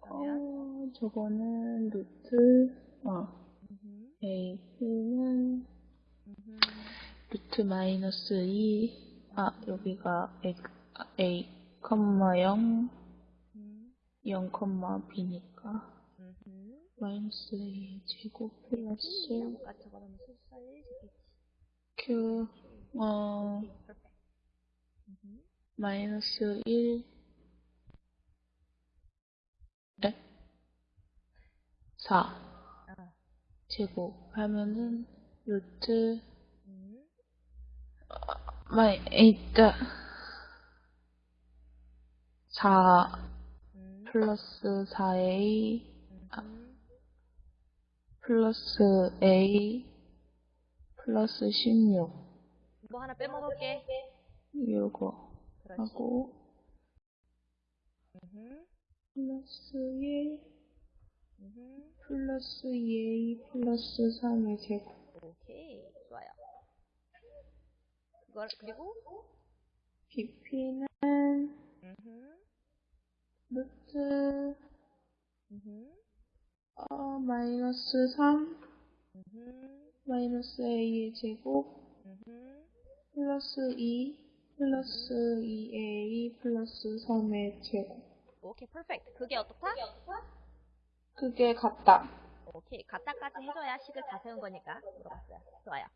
그러면 어, 저거는 루트, 어. A는. 루트 마이너스 2, 아, 여기가 A, 아, A, 컴마 0, 음. 0, 컴마 B니까. 마이너스 A 제곱 플러스 숫자에 적겠지. Q, 어. 마이너스 1, 4 아. 제곱 하면은 루트 음. 마이 에이트 4 음. 플러스 4A 음흠. 플러스 A 플러스 16 뭐 하나 빼먹을게. 그렇지. 하고 음흠. 플러스 1 음흠. 플러스 2A 플러스 3의 제곱 오케이. 좋아요. 그걸, 그리고, BP는 음흠. 루트 음흠. 어, 마이너스 3 음흠. 마이너스 A의 제곱 음흠. 플러스 2 플러스 2A 플러스 3의 제곱 오케이, 퍼펙트. 그게 어떻다? 그게 같다. 오케이, 갖다까지 해줘야 식을 다 세운 거니까 물어봤어요. 좋아요.